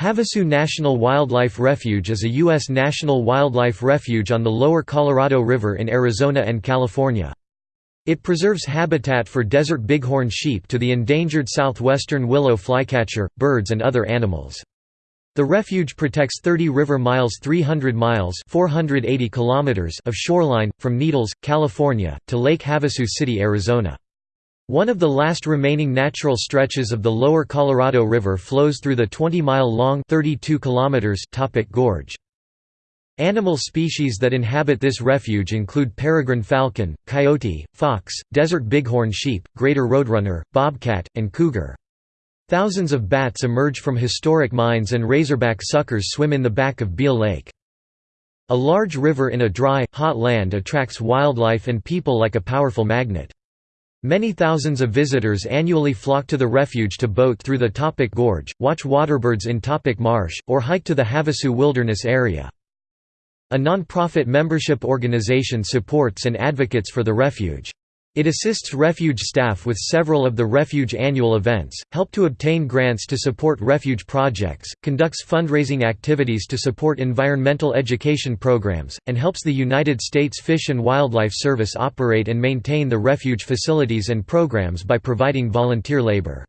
Havasu National Wildlife Refuge is a U.S. national wildlife refuge on the lower Colorado River in Arizona and California. It preserves habitat for desert bighorn sheep to the endangered southwestern willow flycatcher, birds and other animals. The refuge protects 30 river miles 300 miles 480 kilometers of shoreline, from Needles, California, to Lake Havasu City, Arizona. One of the last remaining natural stretches of the lower Colorado River flows through the 20-mile-long Topock Gorge. Animal species that inhabit this refuge include peregrine falcon, coyote, fox, desert bighorn sheep, greater roadrunner, bobcat, and cougar. Thousands of bats emerge from historic mines and razorback suckers swim in the back of Beal Lake. A large river in a dry, hot land attracts wildlife and people like a powerful magnet. Many thousands of visitors annually flock to the refuge to boat through the Topock Gorge, watch waterbirds in Topock Marsh, or hike to the Havasu Wilderness Area. A non-profit membership organization supports and advocates for the refuge. It assists refuge staff with several of the refuge annual events, help to obtain grants to support refuge projects, conducts fundraising activities to support environmental education programs, and helps the United States Fish and Wildlife Service operate and maintain the refuge facilities and programs by providing volunteer labor.